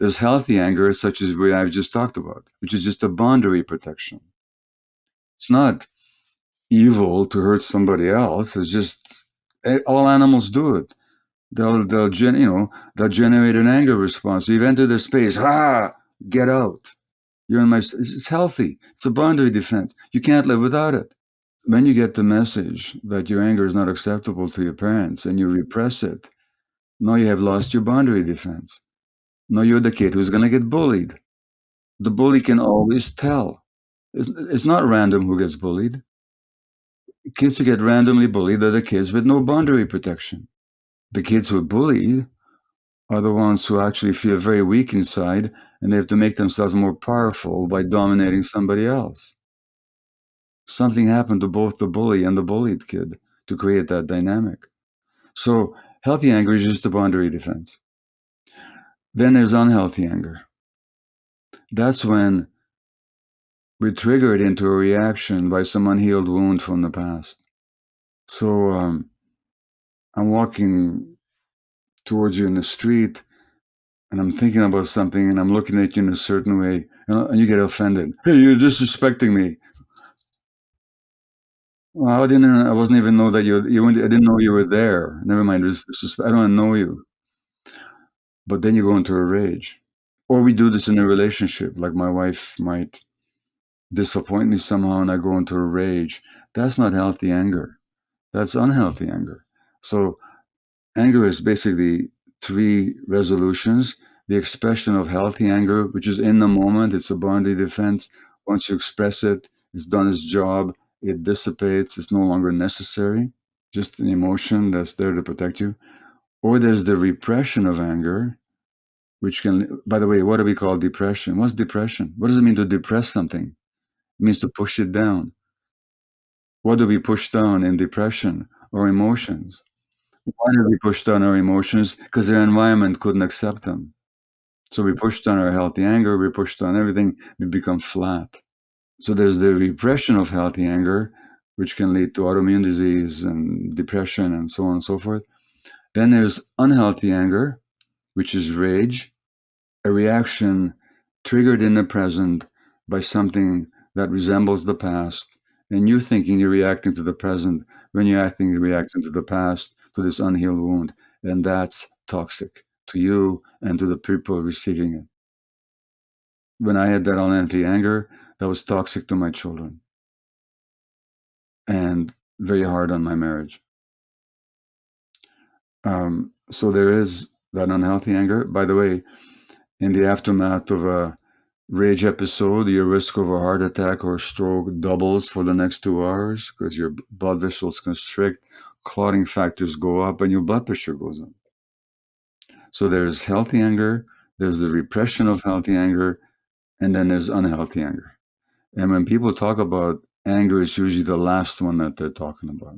There's healthy anger, such as what I've just talked about, which is just a boundary protection. It's not evil to hurt somebody else. It's just eh, all animals do it. They'll they'll gen, you know they'll generate an anger response. You've entered their space. Ah, get out. You're in my. It's healthy. It's a boundary defense. You can't live without it. When you get the message that your anger is not acceptable to your parents and you repress it, now you have lost your boundary defense. Now you're the kid who's going to get bullied. The bully can always tell. It's, it's not random who gets bullied. Kids who get randomly bullied are the kids with no boundary protection. The kids who bully are the ones who actually feel very weak inside and they have to make themselves more powerful by dominating somebody else. Something happened to both the bully and the bullied kid to create that dynamic. So healthy anger is just a boundary defense. Then there's unhealthy anger. That's when we're triggered into a reaction by some unhealed wound from the past. So um, I'm walking towards you in the street and I'm thinking about something and I'm looking at you in a certain way and you get offended. Hey, you're disrespecting me. Well, I didn't. I wasn't even know that you. You. I didn't know you were there. Never mind. I don't know you. But then you go into a rage, or we do this in a relationship. Like my wife might disappoint me somehow, and I go into a rage. That's not healthy anger. That's unhealthy anger. So, anger is basically three resolutions. The expression of healthy anger, which is in the moment, it's a boundary defense. Once you express it, it's done its job it dissipates, it's no longer necessary, just an emotion that's there to protect you. Or there's the repression of anger, which can, by the way, what do we call depression? What's depression? What does it mean to depress something? It means to push it down. What do we push down in depression? Our emotions. Why do we push down our emotions? Because their environment couldn't accept them. So we push down our healthy anger, we push down everything, we become flat. So there's the repression of healthy anger, which can lead to autoimmune disease and depression and so on and so forth. Then there's unhealthy anger, which is rage, a reaction triggered in the present by something that resembles the past. And you thinking you're reacting to the present when you're acting, you're reacting to the past, to this unhealed wound. And that's toxic to you and to the people receiving it. When I had that unhealthy anger, that was toxic to my children and very hard on my marriage. Um, so there is that unhealthy anger. By the way, in the aftermath of a rage episode, your risk of a heart attack or stroke doubles for the next two hours because your blood vessels constrict, clotting factors go up, and your blood pressure goes up. So there's healthy anger, there's the repression of healthy anger, and then there's unhealthy anger. And when people talk about anger, it's usually the last one that they're talking about.